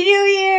Happy New Year!